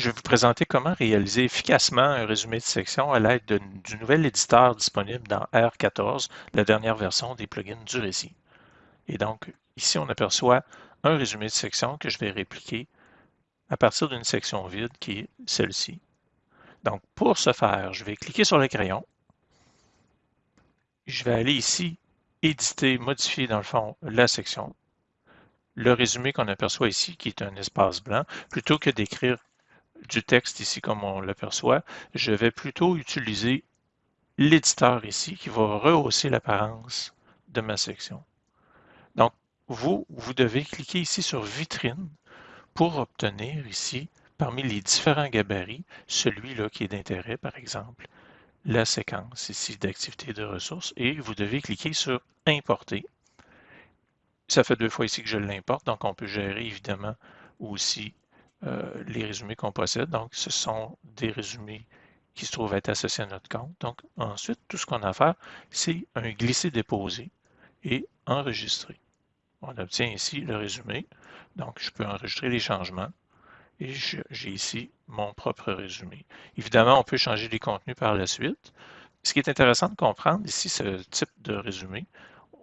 je vais vous présenter comment réaliser efficacement un résumé de section à l'aide du nouvel éditeur disponible dans R14, la dernière version des plugins du récit. Et donc, ici, on aperçoit un résumé de section que je vais répliquer à partir d'une section vide qui est celle-ci. Donc, pour ce faire, je vais cliquer sur le crayon. Je vais aller ici, éditer, modifier dans le fond la section. Le résumé qu'on aperçoit ici, qui est un espace blanc, plutôt que d'écrire du texte ici comme on l'aperçoit, je vais plutôt utiliser l'éditeur ici qui va rehausser l'apparence de ma section. Donc, vous, vous devez cliquer ici sur Vitrine pour obtenir ici, parmi les différents gabarits, celui-là qui est d'intérêt, par exemple, la séquence ici d'activité de ressources, et vous devez cliquer sur Importer. Ça fait deux fois ici que je l'importe, donc on peut gérer évidemment aussi euh, les résumés qu'on possède. Donc, ce sont des résumés qui se trouvent être associés à notre compte. Donc, ensuite, tout ce qu'on a à faire, c'est un glisser-déposer et enregistrer. On obtient ici le résumé. Donc, je peux enregistrer les changements et j'ai ici mon propre résumé. Évidemment, on peut changer les contenus par la suite. Ce qui est intéressant de comprendre ici, ce type de résumé,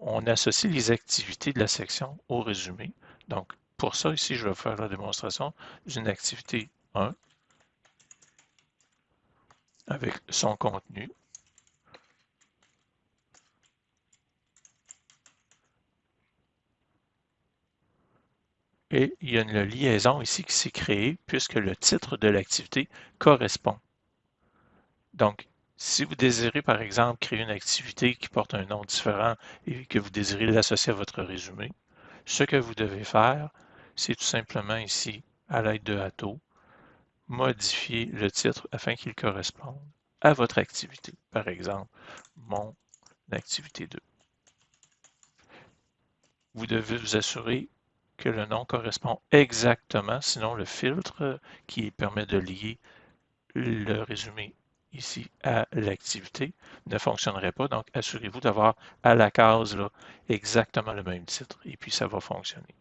on associe les activités de la section au résumé. Donc, pour ça, ici, je vais faire la démonstration d'une activité 1 avec son contenu. Et il y a une liaison ici qui s'est créée puisque le titre de l'activité correspond. Donc, si vous désirez, par exemple, créer une activité qui porte un nom différent et que vous désirez l'associer à votre résumé, ce que vous devez faire, c'est tout simplement ici, à l'aide de Atto, modifier le titre afin qu'il corresponde à votre activité. Par exemple, mon activité 2. Vous devez vous assurer que le nom correspond exactement, sinon le filtre qui permet de lier le résumé ici à l'activité ne fonctionnerait pas. Donc, assurez-vous d'avoir à la case exactement le même titre et puis ça va fonctionner.